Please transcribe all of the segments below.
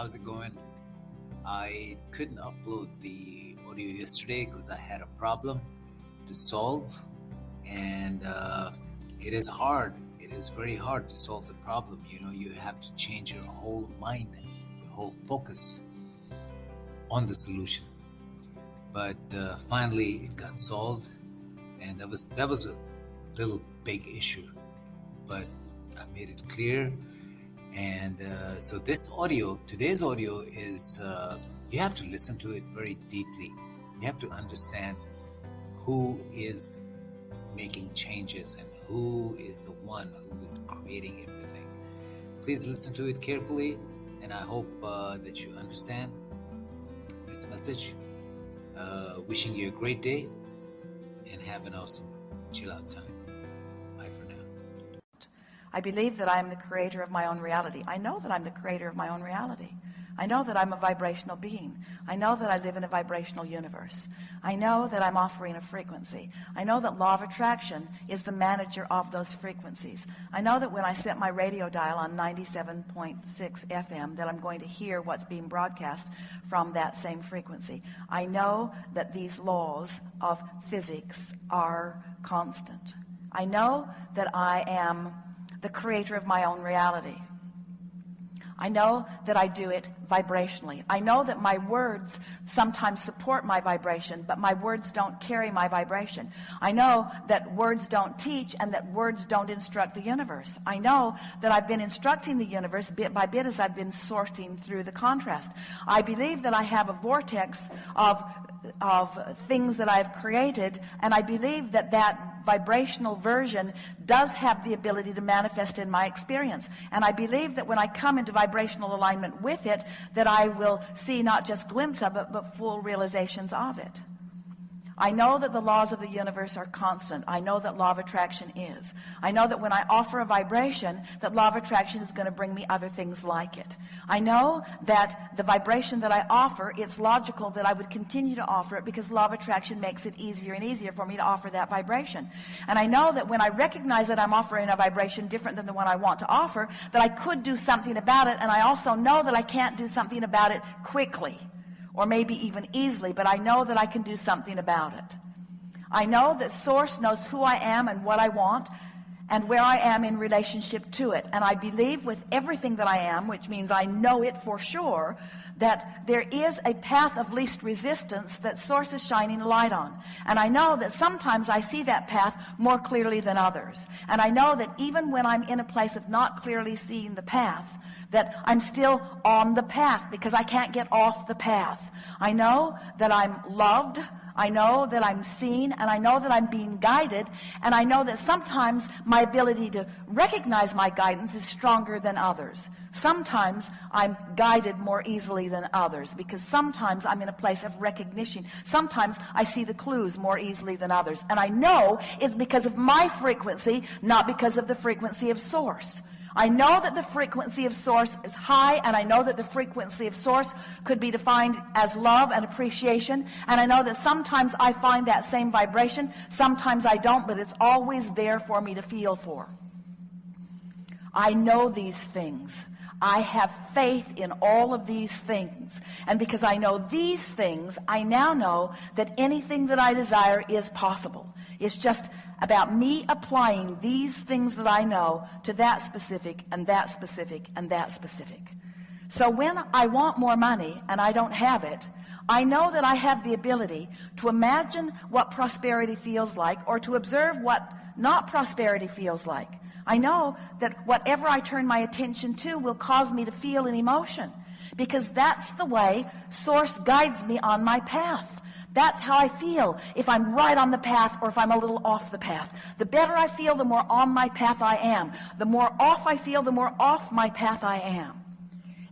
How's it going? I couldn't upload the audio yesterday because I had a problem to solve, and uh, it is hard. It is very hard to solve the problem. You know, you have to change your whole mind, your whole focus on the solution. But uh, finally, it got solved, and that was that was a little big issue, but I made it clear. And uh, so this audio, today's audio is uh, you have to listen to it very deeply. You have to understand who is making changes and who is the one who is creating everything. Please listen to it carefully, and I hope uh, that you understand this message. Uh, wishing you a great day and have an awesome chill out time. I believe that I am the creator of my own reality. I know that I'm the creator of my own reality. I know that I'm a vibrational being. I know that I live in a vibrational universe. I know that I'm offering a frequency. I know that law of attraction is the manager of those frequencies. I know that when I set my radio dial on 97.6 FM that I'm going to hear what's being broadcast from that same frequency. I know that these laws of physics are constant. I know that I am the creator of my own reality. I know that I do it vibrationally. I know that my words sometimes support my vibration, but my words don't carry my vibration. I know that words don't teach and that words don't instruct the universe. I know that I've been instructing the universe bit by bit as I've been sorting through the contrast. I believe that I have a vortex of of things that I've created and I believe that that vibrational version does have the ability to manifest in my experience. And I believe that when I come into vibrational alignment with it that I will see not just glimpse of it but full realizations of it I know that the laws of the universe are constant. I know that law of attraction is. I know that when I offer a vibration, that law of attraction is going to bring me other things like it. I know that the vibration that I offer, it's logical that I would continue to offer it because law of attraction makes it easier and easier for me to offer that vibration. And I know that when I recognize that I'm offering a vibration different than the one I want to offer, that I could do something about it. And I also know that I can't do something about it quickly or maybe even easily, but I know that I can do something about it. I know that source knows who I am and what I want and where I am in relationship to it. And I believe with everything that I am, which means I know it for sure, that there is a path of least resistance that source is shining light on. And I know that sometimes I see that path more clearly than others. And I know that even when I'm in a place of not clearly seeing the path, that I'm still on the path because I can't get off the path. I know that I'm loved. I know that I'm seen and I know that I'm being guided. And I know that sometimes my ability to recognize my guidance is stronger than others. Sometimes I'm guided more easily than others because sometimes I'm in a place of recognition. Sometimes I see the clues more easily than others. And I know it's because of my frequency, not because of the frequency of source. I know that the frequency of source is high and I know that the frequency of source could be defined as love and appreciation. And I know that sometimes I find that same vibration. Sometimes I don't but it's always there for me to feel for. I know these things I have faith in all of these things and because I know these things I now know that anything that I desire is possible it's just about me applying these things that I know to that specific and that specific and that specific. So when I want more money and I don't have it, I know that I have the ability to imagine what prosperity feels like or to observe what not prosperity feels like. I know that whatever I turn my attention to will cause me to feel an emotion because that's the way source guides me on my path. That's how I feel if I'm right on the path or if I'm a little off the path. The better I feel, the more on my path I am. The more off I feel, the more off my path I am.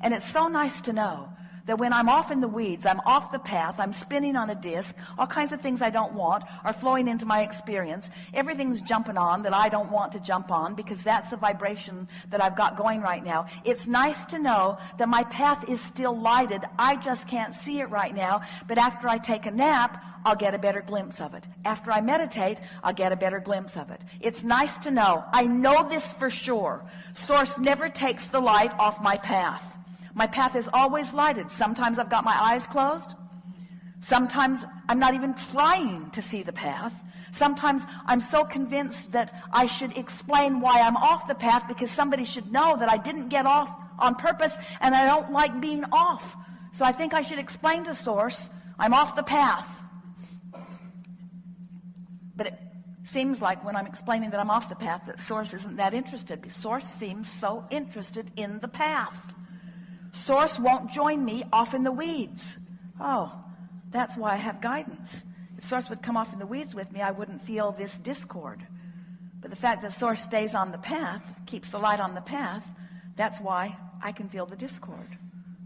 And it's so nice to know that when I'm off in the weeds, I'm off the path, I'm spinning on a disc, all kinds of things I don't want are flowing into my experience. Everything's jumping on that I don't want to jump on because that's the vibration that I've got going right now. It's nice to know that my path is still lighted. I just can't see it right now. But after I take a nap, I'll get a better glimpse of it. After I meditate, I'll get a better glimpse of it. It's nice to know. I know this for sure. Source never takes the light off my path. My path is always lighted. Sometimes I've got my eyes closed. Sometimes I'm not even trying to see the path. Sometimes I'm so convinced that I should explain why I'm off the path because somebody should know that I didn't get off on purpose and I don't like being off. So I think I should explain to Source I'm off the path. But it seems like when I'm explaining that I'm off the path that Source isn't that interested. Source seems so interested in the path. Source won't join me off in the weeds. Oh, that's why I have guidance. If Source would come off in the weeds with me, I wouldn't feel this discord. But the fact that Source stays on the path, keeps the light on the path, that's why I can feel the discord.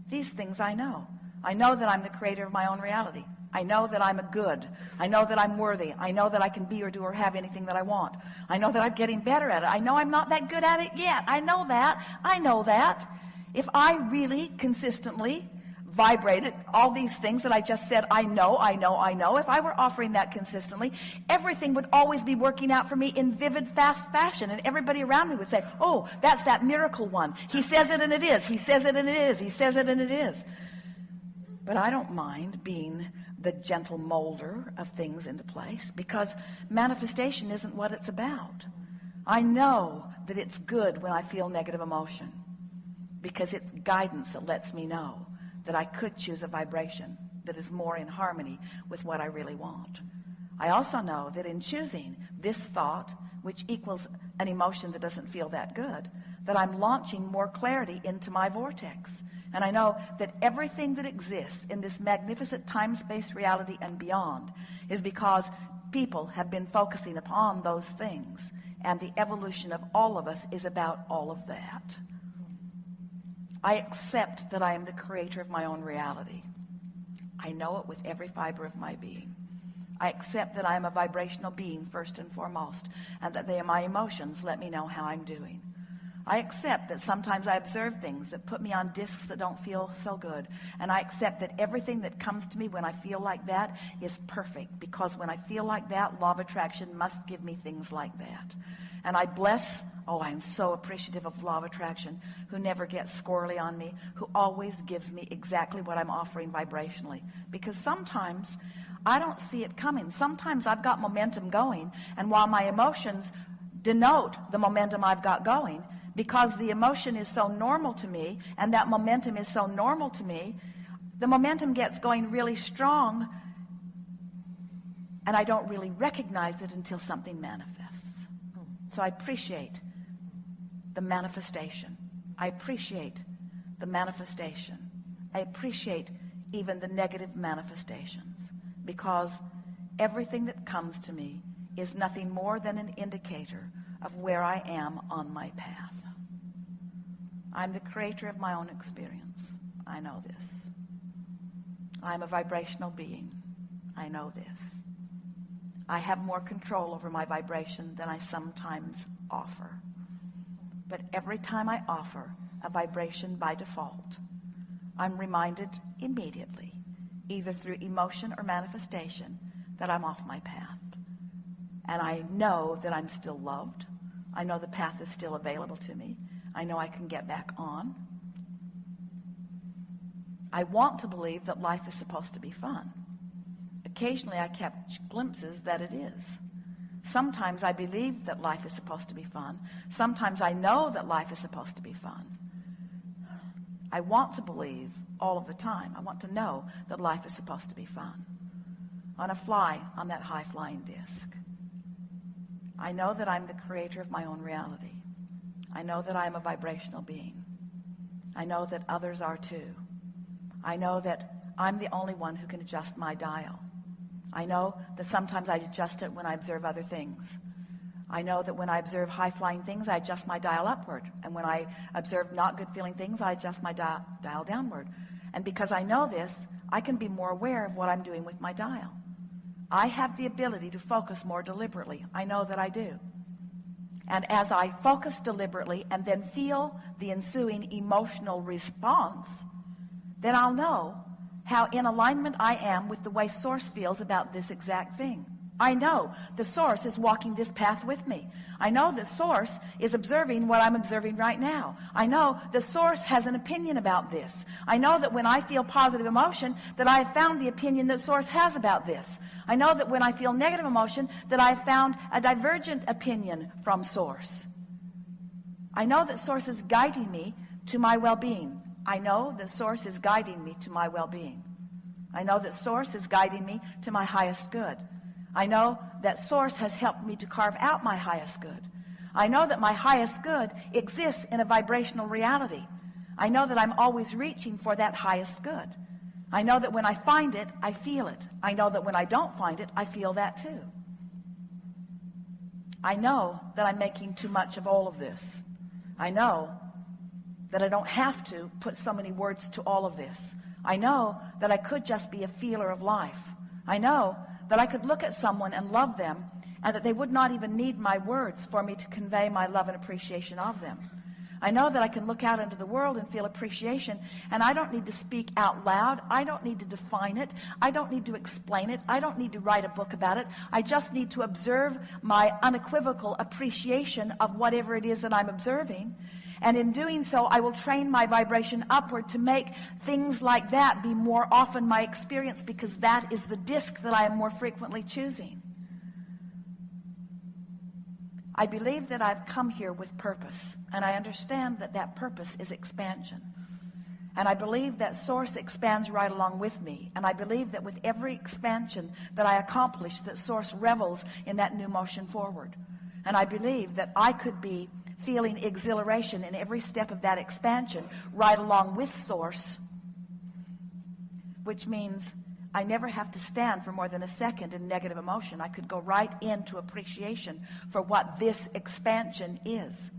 These things I know. I know that I'm the creator of my own reality. I know that I'm a good. I know that I'm worthy. I know that I can be or do or have anything that I want. I know that I'm getting better at it. I know I'm not that good at it yet. I know that. I know that. If I really consistently vibrated, all these things that I just said, I know, I know, I know. If I were offering that consistently, everything would always be working out for me in vivid, fast fashion. And everybody around me would say, oh, that's that miracle one. He says it and it is. He says it and it is. He says it and it is. But I don't mind being the gentle molder of things into place because manifestation isn't what it's about. I know that it's good when I feel negative emotion because it's guidance that lets me know that I could choose a vibration that is more in harmony with what I really want. I also know that in choosing this thought, which equals an emotion that doesn't feel that good, that I'm launching more clarity into my vortex. And I know that everything that exists in this magnificent time-space reality and beyond is because people have been focusing upon those things. And the evolution of all of us is about all of that. I accept that I am the creator of my own reality. I know it with every fiber of my being. I accept that I am a vibrational being first and foremost, and that they are my emotions let me know how I'm doing. I accept that sometimes I observe things that put me on discs that don't feel so good. And I accept that everything that comes to me when I feel like that is perfect. Because when I feel like that, law of attraction must give me things like that. And I bless Oh, I'm so appreciative of law of attraction, who never gets squirrely on me, who always gives me exactly what I'm offering vibrationally. Because sometimes I don't see it coming. Sometimes I've got momentum going, and while my emotions denote the momentum I've got going, because the emotion is so normal to me, and that momentum is so normal to me, the momentum gets going really strong, and I don't really recognize it until something manifests. So I appreciate the manifestation. I appreciate the manifestation. I appreciate even the negative manifestations because everything that comes to me is nothing more than an indicator of where I am on my path. I'm the creator of my own experience. I know this. I'm a vibrational being. I know this. I have more control over my vibration than I sometimes offer. But every time I offer a vibration by default, I'm reminded immediately, either through emotion or manifestation, that I'm off my path. And I know that I'm still loved. I know the path is still available to me. I know I can get back on. I want to believe that life is supposed to be fun. Occasionally I catch glimpses that it is. Sometimes I believe that life is supposed to be fun. Sometimes I know that life is supposed to be fun. I want to believe all of the time. I want to know that life is supposed to be fun. On a fly on that high flying disc. I know that I'm the creator of my own reality. I know that I am a vibrational being. I know that others are too. I know that I'm the only one who can adjust my dial. I know that sometimes I adjust it when I observe other things. I know that when I observe high flying things, I adjust my dial upward. And when I observe not good feeling things, I adjust my dial, dial downward. And because I know this, I can be more aware of what I'm doing with my dial. I have the ability to focus more deliberately. I know that I do. And as I focus deliberately and then feel the ensuing emotional response, then I'll know how in alignment I am with the way source feels about this exact thing. I know the source is walking this path with me. I know the source is observing what I'm observing right now. I know the source has an opinion about this. I know that when I feel positive emotion, that I have found the opinion that source has about this. I know that when I feel negative emotion, that I have found a divergent opinion from source. I know that source is guiding me to my well-being. I know that source is guiding me to my well-being. I know that source is guiding me to my highest good. I know that source has helped me to carve out my highest good. I know that my highest good exists in a vibrational reality. I know that I'm always reaching for that highest good. I know that when I find it, I feel it. I know that when I don't find it, I feel that too. I know that I'm making too much of all of this. I know that I don't have to put so many words to all of this. I know that I could just be a feeler of life. I know that I could look at someone and love them and that they would not even need my words for me to convey my love and appreciation of them. I know that I can look out into the world and feel appreciation and I don't need to speak out loud. I don't need to define it. I don't need to explain it. I don't need to write a book about it. I just need to observe my unequivocal appreciation of whatever it is that I'm observing. And in doing so, I will train my vibration upward to make things like that be more often my experience because that is the disc that I am more frequently choosing. I believe that I've come here with purpose, and I understand that that purpose is expansion. And I believe that source expands right along with me. And I believe that with every expansion that I accomplish, that source revels in that new motion forward. And I believe that I could be feeling exhilaration in every step of that expansion right along with source, which means I never have to stand for more than a second in negative emotion. I could go right into appreciation for what this expansion is.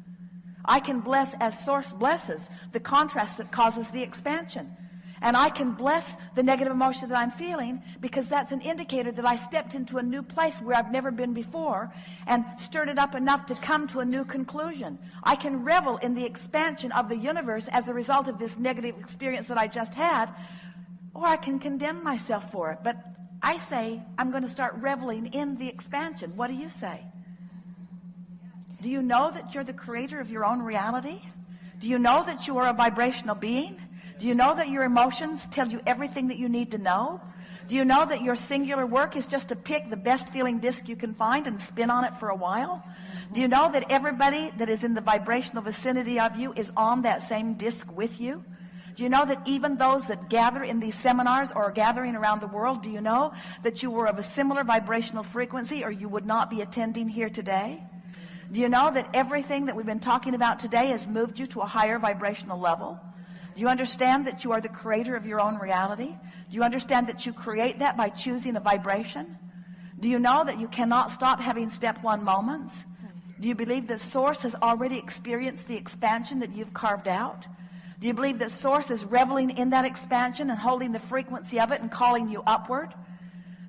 I can bless as source blesses the contrast that causes the expansion. And I can bless the negative emotion that I'm feeling because that's an indicator that I stepped into a new place where I've never been before and stirred it up enough to come to a new conclusion. I can revel in the expansion of the universe as a result of this negative experience that I just had or I can condemn myself for it. But I say I'm going to start reveling in the expansion. What do you say? Do you know that you're the creator of your own reality? Do you know that you are a vibrational being? Do you know that your emotions tell you everything that you need to know? Do you know that your singular work is just to pick the best feeling disc you can find and spin on it for a while? Do you know that everybody that is in the vibrational vicinity of you is on that same disc with you? Do you know that even those that gather in these seminars or are gathering around the world, do you know that you were of a similar vibrational frequency or you would not be attending here today? Do you know that everything that we've been talking about today has moved you to a higher vibrational level? Do you understand that you are the creator of your own reality? Do you understand that you create that by choosing a vibration? Do you know that you cannot stop having step one moments? Do you believe that source has already experienced the expansion that you've carved out? Do you believe that source is reveling in that expansion and holding the frequency of it and calling you upward?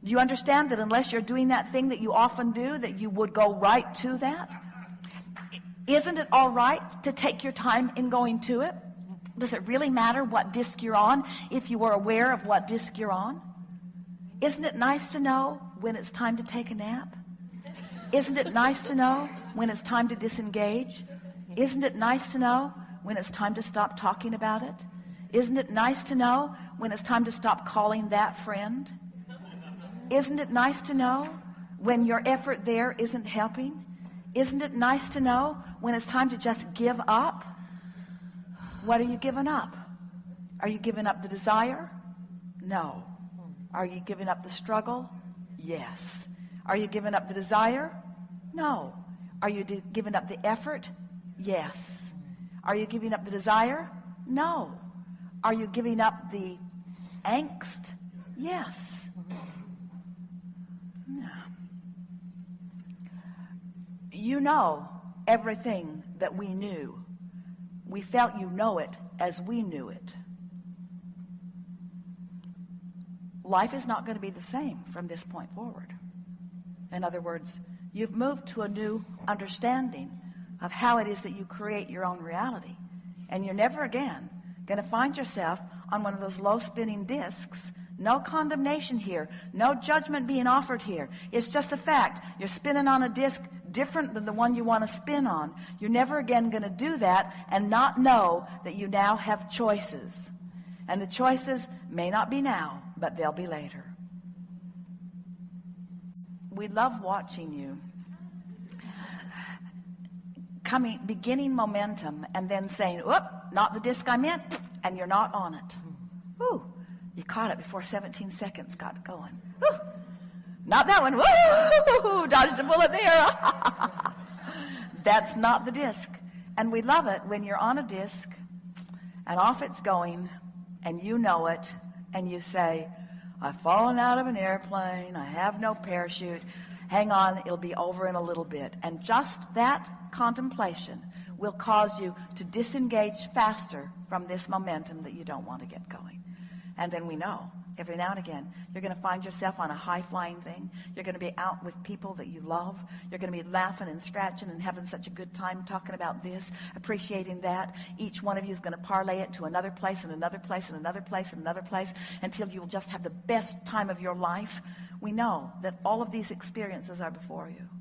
Do you understand that unless you're doing that thing that you often do, that you would go right to that? Isn't it all right to take your time in going to it? Does it really matter what disc you're on if you are aware of what disc you're on? Isn't it nice to know when it's time to take a nap? Isn't it nice to know when it's time to disengage? Isn't it nice to know when it's time to stop talking about it? Isn't it nice to know when it's time to stop calling that friend? Isn't it nice to know when your effort there isn't helping? Isn't it nice to know when it's time to just give up? What are you giving up? Are you giving up the desire? No. Are you giving up the struggle? Yes. Are you giving up the desire? No. Are you giving up the effort? Yes. Are you giving up the desire? No. Are you giving up the angst? Yes. No. You know everything that we knew. We felt you know it as we knew it. Life is not going to be the same from this point forward. In other words, you've moved to a new understanding of how it is that you create your own reality. And you're never again going to find yourself on one of those low spinning discs No condemnation here. No judgment being offered here. It's just a fact. You're spinning on a disc different than the one you want to spin on. You're never again going to do that and not know that you now have choices. And the choices may not be now, but they'll be later. We love watching you coming beginning momentum and then saying whoop not the disc i'm in and you're not on it Ooh, you caught it before 17 seconds got going Ooh, not that one. Woo, dodged a bullet there. That's not the disc. And we love it when you're on a disc and off it's going and you know it and you say I've fallen out of an airplane. I have no parachute. Hang on it'll be over in a little bit. And just that contemplation will cause you to disengage faster from this momentum that you don't want to get going. And then we know every now and again. You're going to find yourself on a high flying thing. You're going to be out with people that you love. You're going to be laughing and scratching and having such a good time talking about this appreciating that. Each one of you is going to parlay it to another place and another place and another place and another place until you'll just have the best time of your life. We know that all of these experiences are before you